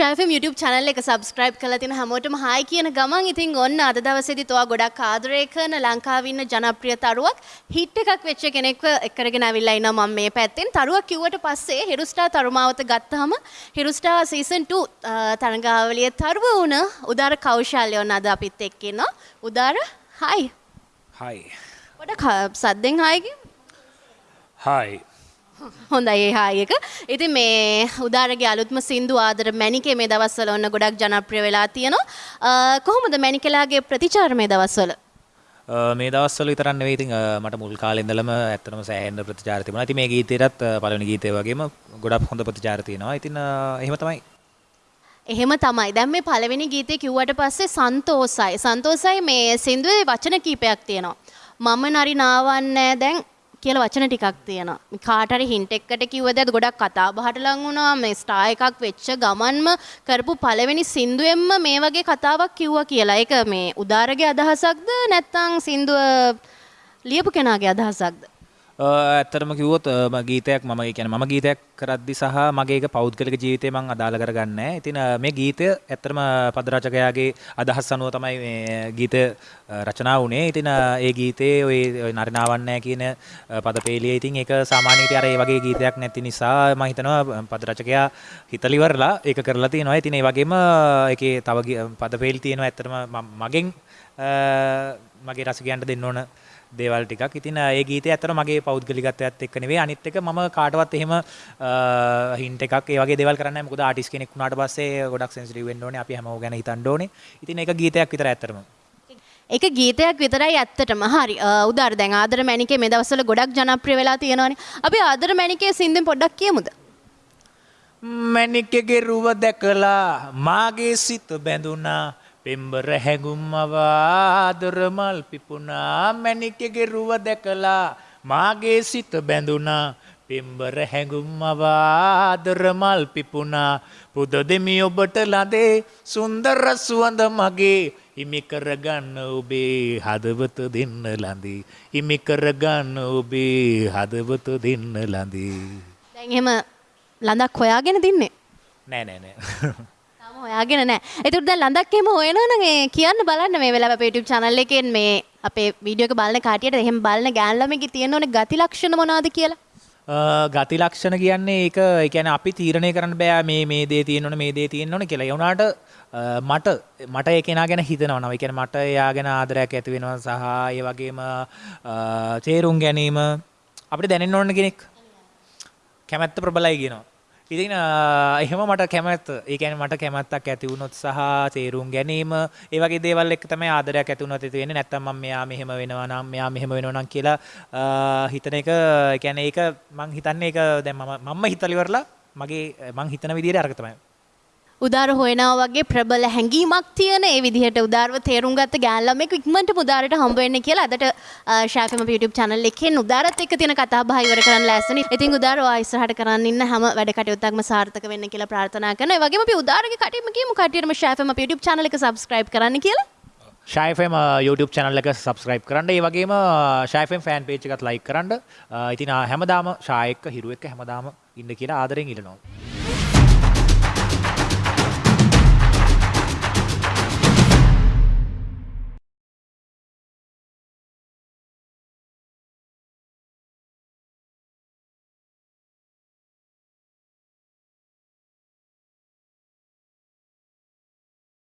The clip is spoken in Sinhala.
ශෑෆම් YouTube channel එක subscribe කරලා තියෙන හැමෝටම hi කියන ගමන් ඉතින් ඔන්න අද දවසේදී තෝවා ගොඩක් ආදරය කරන ලංකාවේ ඉන්න ජනප්‍රිය තරුවක් හිට් එකක් වෙච්ච කෙනෙක්ව එක්කරගෙන ඇවිල්ලා ඉන්නවා මම මේ පැත්තෙන්. තරුවක් කිව්වට පස්සේ හිරුස්ටා තරුමාවත ගත්තාම හිරුස්ටා සීසන් 2 තරඟාවලියේ තරුව වුණ උදාර කෞශල්‍ය ඔන්න අද අපිත් එක්ක ඉන්නවා. උදාර hi. හයි පොඩක් සද්දෙන් hi කියමු හයි හොඳයි ඒ හායි එක. ඉතින් මේ උදාරගේ අලුත්ම සින්දු ආදර මැනිකේ මේ දවස්වල ඔන්න ගොඩක් ජනප්‍රිය වෙලා තියෙනවා. කොහොමද මැනිකලාගේ ප්‍රතිචාර මේ දවස්වල? මේ දවස්වල විතරක් නෙවෙයි ඉතින් මට මුල් කාලේ ඉඳලම ඇත්තටම සෑහෙන ප්‍රතිචාර තිබුණා. ඉතින් මේ ගීතේටත් පළවෙනි ගීතේ වගේම ගොඩක් හොඳ ප්‍රතිචාර තියෙනවා. ඉතින් එහෙම තමයි. එහෙම තමයි. දැන් මේ පළවෙනි ගීතේ කිව්වට පස්සේ සන්තෝසයි. සන්තෝසයි මේ සින්දුවේ වචන කීපයක් තියෙනවා. මම නරි නාවන්නේ දැන් කියලා වචන ටිකක් තියෙනවා. මේ කාට හරි හින්ට් එකකට කිව්වද අද ගොඩක් කතා බහට ලං වුණා. මේ ස්ටාර් එකක් වෙච්ච ගමන්ම කරපු පළවෙනි සින්දුවෙන්ම මේ වගේ කතාවක් කිව්වා කියලා. ඒක මේ උදාරගේ අදහසක්ද නැත්නම් සින්දුව ලියපු කෙනාගේ අදහසක්ද? අ, ඇත්තටම කිව්වොත් අ, ම ගීතයක් මම ඒ කියන්නේ මම ගීතයක් කරද්දි සහ මගේ ඒක පෞද්ගලික ජීවිතේ මම අදාළ කරගන්නේ නැහැ. ඉතින් අ, මේ ගීතය ඇත්තටම පද රචකයාගේ අදහස් අනුව තමයි මේ ගීතය අ, රචනා වුණේ. ඉතින් අ, ඒ ගීතේ ඔය ඔය නරිනාවන්නේ කියන අ, පදපේලිය ඉතින් ඒක සාමාන්‍යයෙන් අර ඒ වගේ ගීතයක් නැති නිසා මම හිතනවා පද රචකයා හිතලිවරලා ඒක කරලා තියෙනවා. ඉතින් ඒ වගේම ඒකේ තව ගී- පදපේලි තියෙනවා ඇත්තටම මම- මගෙන් අ, මගේ රසිකයන්ට දෙන්න ඕන දේවල් ටිකක්. ඉතින් ඒ ගීතය ඇත්තට මගේ පෞද්ගලිකත්වයත් එක්ක නෙවෙයි. අනිත් එක මම කාටවත් එහෙම හින්ට් එකක් ඒ වගේ දේවල් කරන්නේ නැහැ. මොකද ආටිස්ට් කෙනෙක් වුණාට පස්සේ ගොඩක් සෙන්සිටිව් වෙන්න ඕනේ. අපි හැමෝම ගැන හිතන්න ඕනේ. ඉතින් ඒක ගීතයක් විතර ඇත්තටම. ඒක ගීතයක් විතරයි ඇත්තටම. හරි. උදාර දැන් ආදර මැනිකේ මේ දවස්වල ගොඩක් ජනප්‍රිය වෙලා තියෙනවානේ. අපි ආදර මැනිකේ සින්දුවෙන් පොඩ්ඩක් කියමුද? මැනිකගේ රුව දැකලා මාගේ සිත බැඳුනා පෙම්බර හැඟුම් අවාදර මල් පිපුණා මැනිකගේ රුව දැකලා මාගේ සිත බැඳුනා පෙම්බර හැඟුම් අවාදර මල් පිපුණා. පුද දෙමි ඔබට ලදේ සුන්දර සුවඳ මගේ. හිමි කරගන්න ඔබේ හදවත දෙන්න ලඳේ හිමි කරගන්න ඔබේ හදවත දෙන්න ලඳේ දැන් එහෙම ලඳක් හොයාගෙන තින්නේ? නෑ නෑ නෑ හොයාගෙන නැහැ. ඒකට දැන් ලඳක් එහෙම හොයනවනම් ඒ කියන්න බලන්න මේ වෙලාව අපේ YouTube channel එකෙන් මේ අපේ වීඩියෝ එක බලන කාටියට එහෙම බලන ගෑන් ළමයිගේ තියෙන ඕනේ ගති ලක්ෂණ මොනවද කියලා. අ, ගති ලක්ෂණ කියන්නේ ඒක ඒ කියන්නේ අපි තීරණය කරන්න බෑ මේ මේ දේ තියෙන්න ඕනේ මේ දේ තියෙන්න ඕනේ කියලා. ඒ වුණාට අ, මට මට ඒ කෙනා ගැන හිතනවා නම. ඒ කියන්නේ මට එයා ගැන ආදරයක් ඇති වෙනවා සහ ඒ වගේම අ, තේරුම් ගැනීම අපිට දැනෙන්න ඕන කෙනෙක්. කැමැත්ත ප්‍රබලයි කියනවා. ඉතින් අ, එහෙම මට කැමැත්ත ඒ කියන්නේ මට කැමැත්තක් ඇති වුණොත් සහ තේරුම් ගැනීම ඒ වගේ දේවල් එක්ක තමයි ආදරයක් ඇති වුණොත් ඇති වෙන්නේ. නැත්තම් මම මෙයා මෙහෙම වෙනවා නම් මෙයා මෙහෙම වෙනවා නම් කියලා අ, හිතන එක ඒ කියන්නේ ඒක මං හිතන්නේ ඒක දැන් මම මම හිතලා ඉවරලා මගේ මං හිතන විදිහට අරක තමයි. උදාර හොයනවා වගේ ප්‍රබල හැඟීමක් තියෙන ඒ විදිහට උදාරව තේරුම් ගත්ත ගෑන් ළමෙක් ඉක්මනට උදාරට හම්බ වෙන්න කියලා අදට ෂාෆිම YouTube channel එකෙන් උදාරත් එක්ක තියෙන කතා බහ ඉවර කරන්න ලෑස්තිනේ. ඉතින් උදාර ඔයා ඉස්සරහට කරන්න ඉන්න හැම වැඩ කටයුත්තක්ම සාර්ථක වෙන්න කියලා ප්‍රාර්ථනා කරනවා. ඒ වගේම අපි උදාරගේ කටින්ම කියමු කටියටම ෂාෆිම YouTube channel එක subscribe කරන්න කියලා. ශයිෆම් YouTube channel එක subscribe කරන්න ඒ වගේම ශයිෆම් ෆෑන් page එකත් like කරන්න අ, ඉතින් අ, හැමදාම ශායක හිරු එක්ක හැමදාම ඉන්න කියලා ආදරෙන් ඉල්ලනවා